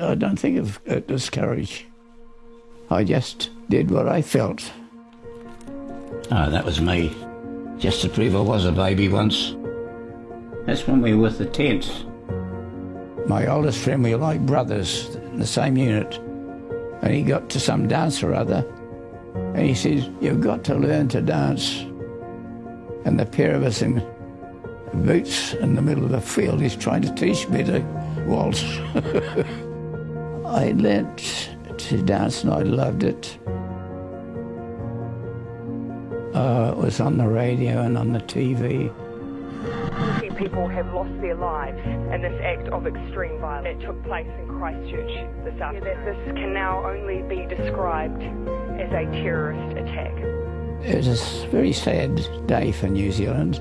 I don't think of it as courage. I just did what I felt. Oh, that was me. Just to prove I was a baby once. That's when we were with the tents. My oldest friend, we were like brothers in the same unit. And he got to some dance or other. And he says, You've got to learn to dance. And the pair of us in boots in the middle of the field, he's trying to teach me to waltz. I learnt to dance and I loved it. Uh, it was on the radio and on the TV. People have lost their lives in this act of extreme violence. It took place in Christchurch this afternoon. This can now only be described as a terrorist attack. It was a very sad day for New Zealand.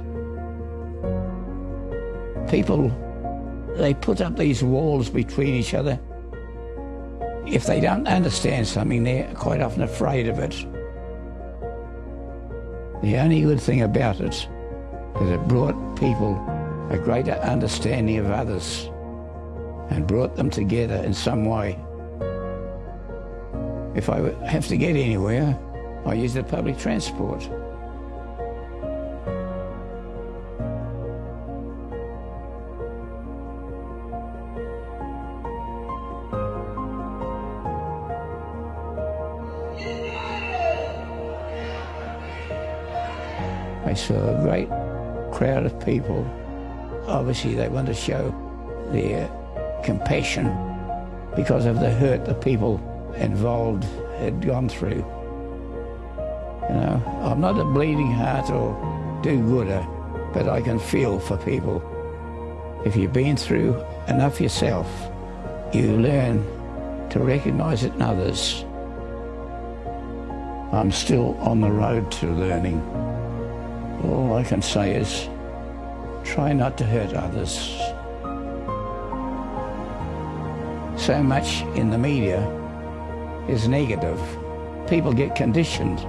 People, they put up these walls between each other. If they don't understand something, they're quite often afraid of it. The only good thing about it is it brought people a greater understanding of others and brought them together in some way. If I have to get anywhere, I use the public transport. I saw a great crowd of people. Obviously, they want to show their compassion because of the hurt the people involved had gone through. You know, I'm not a bleeding heart or do-gooder, but I can feel for people. If you've been through enough yourself, you learn to recognise it in others. I'm still on the road to learning. All I can say is try not to hurt others. So much in the media is negative. People get conditioned.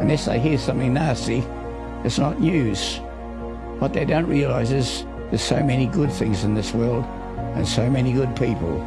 Unless they hear something nasty, it's not news. What they don't realise is there's so many good things in this world and so many good people.